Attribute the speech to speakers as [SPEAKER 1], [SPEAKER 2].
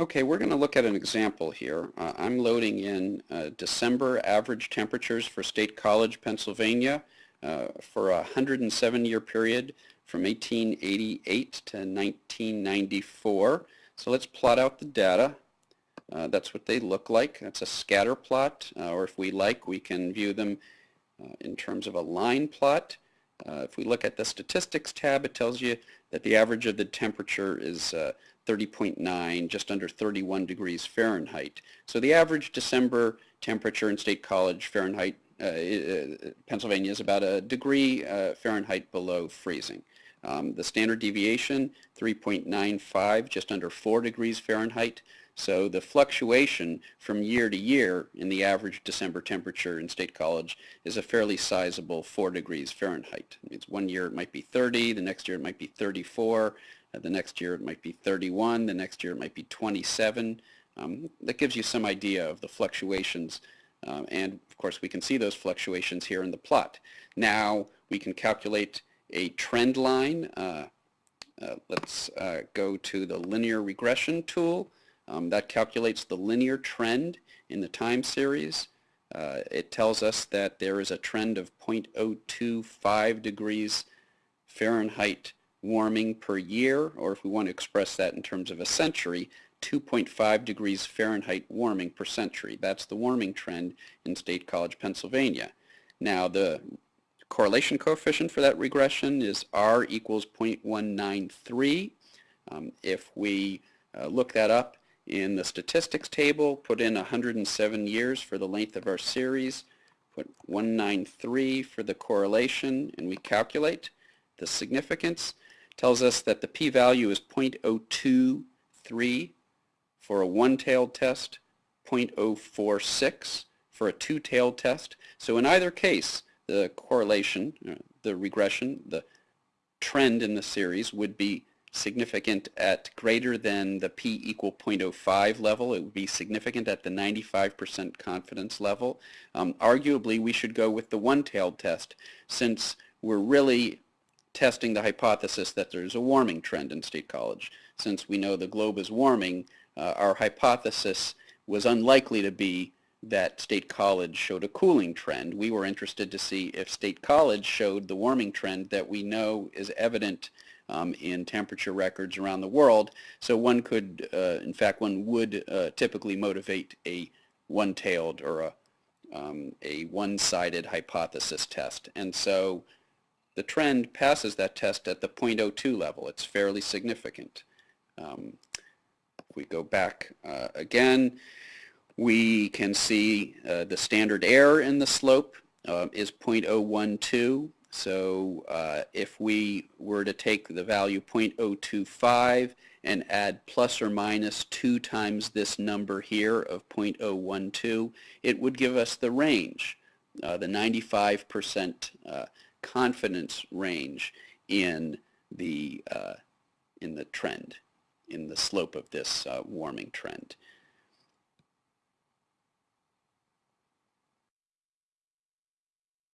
[SPEAKER 1] Okay, we're going to look at an example here. Uh, I'm loading in uh, December average temperatures for State College, Pennsylvania uh, for a 107-year period from 1888 to 1994. So let's plot out the data. Uh, that's what they look like. That's a scatter plot, uh, or if we like, we can view them uh, in terms of a line plot. if we look at the statistics tab, it tells you that the average of the temperature is 30.9, just under 31 degrees Fahrenheit. So the average December temperature in State College Fahrenheit, uh, uh, Pennsylvania is about a degree uh, Fahrenheit below freezing. Um, the standard deviation, 3.95, just under 4 degrees Fahrenheit. So the fluctuation from year to year in the average December temperature in State College is a fairly sizable 4 degrees Fahrenheit. It's one year it might be 30, the next year it might be 34, uh, the next year it might be 31, the next year it might be 27. Um, that gives you some idea of the fluctuations um, and of course we can see those fluctuations here in the plot. Now we can calculate a trend line. Uh, uh, let's uh, go to the linear regression tool. Um, that calculates the linear trend in the time series. Uh, it tells us that there is a trend of 0.025 degrees Fahrenheit warming per year, or if we want to express that in terms of a century, 2.5 degrees Fahrenheit warming per century. That's the warming trend in State College, Pennsylvania. Now the correlation coefficient for that regression is R equals 0.193. Um, if we uh, look that up in the statistics table, put in 107 years for the length of our series, put 193 for the correlation, and we calculate the significance, tells us that the p-value is 0.023 for a one-tailed test, 0.046 for a two-tailed test. So in either case, the correlation, uh, the regression, the trend in the series would be significant at greater than the p equal 0.05 level. It would be significant at the 95% confidence level. Um, arguably, we should go with the one-tailed test since we're really testing the hypothesis that there's a warming trend in State College. Since we know the globe is warming, uh, our hypothesis was unlikely to be that State College showed a cooling trend. We were interested to see if State College showed the warming trend that we know is evident um, in temperature records around the world. So one could, uh, in fact, one would uh, typically motivate a one-tailed or a, um, a one-sided hypothesis test. And so the trend passes that test at the 0.02 level. It's fairly significant. Um, if we go back uh, again, we can see uh, the standard error in the slope uh, is 0.012. So uh, if we were to take the value 0.025 and add plus or minus 2 times this number here of 0.012, it would give us the range, uh, the 95% confidence range in the, uh, in the trend, in the slope of this uh, warming trend.